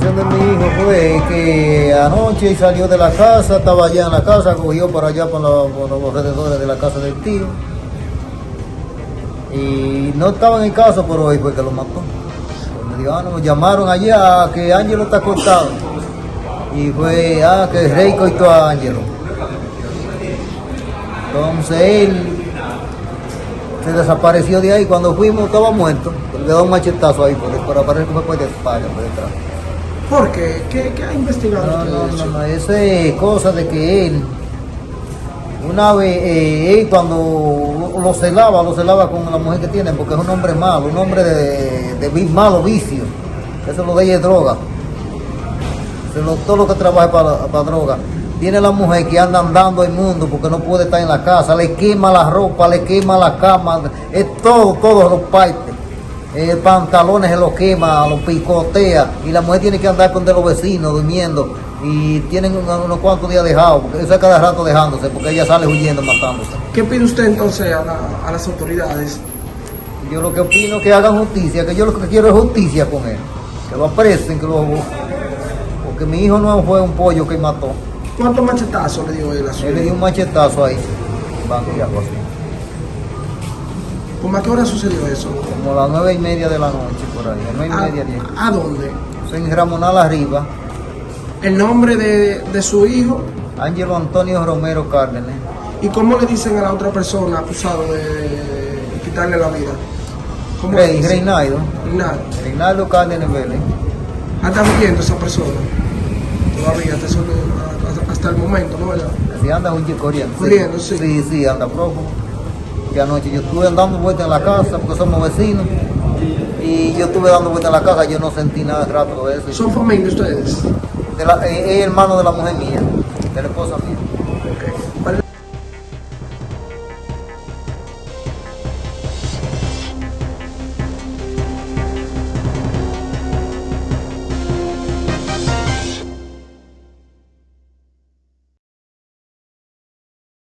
versión de mi hijo fue que anoche salió de la casa, estaba allá en la casa, cogió para allá por, los, alrededores de la casa del tío. Y no estaba en el caso, pero hoy fue que lo mató. Me dijo, ah, no, me llamaron allá que Ángelo está cortado. Y fue, ah, que el rey cortó a Ángelo. Entonces él se desapareció de ahí. Cuando fuimos estaba muerto. Le dio un machetazo ahí, por, por aparecer que fue por espalda, por detrás. ¿Por qué? ¿Qué, qué ha investigado No, usted no, de eso? no, eso es cosa de que él, una vez, eh, él cuando lo celaba, lo celaba con la mujer que tiene, porque es un hombre malo, un hombre de, de vi- malo vicio. Eso lo de ella es droga. Eso lo- todo lo que trabaja para, para droga. Tiene la mujer que anda andando el mundo porque no puede estar en la casa, le quema la ropa, le quema la cama, es todo, todos los partes. Eh, pantalones se los quema, los picotea y la mujer tiene que andar con de los vecinos durmiendo y tienen unos, cuantos días dejados, porque eso es cada rato dejándose, porque ella sale huyendo, matándose. ¿Qué pide usted entonces a, la- a las autoridades? Yo lo que opino es que hagan justicia, que yo lo que quiero es justicia con él, que lo apresen, que lo... Porque mi hijo no fue un pollo que mató, ¿Cuántos machetazos le dio él a su él le dio un machetazo ahí, banco y algo así, ¿Cómo a qué hora sucedió eso? como a las nueve y media de la noche por ahí, a nueve y ¿A, media, diez. a dónde? En Ramonal arriba, El nombre de, de su hijo Ángelo Antonio Romero Cárdenas. y cómo le dicen a la otra persona acusado de quitarle la vida. ¿Cómo Rey? Reinaldo, Reinaldo. Reinaldo Cárdenas Vélez. Ah, está viviendo esa persona. Todavía, hasta, el momento, ¿no? ¿Verdad? Así anda un chico corriendo. Corriendo, sí. Sí, sí, anda prófugo. Anoche yo estuve dando vueltas en la casa porque somos vecinos. Y yo estuve dando vueltas en la casa, yo no sentí nada rato de eso. ¿Son familia ustedes? De la- eh, es hermano de la mujer mía, de la esposa mía.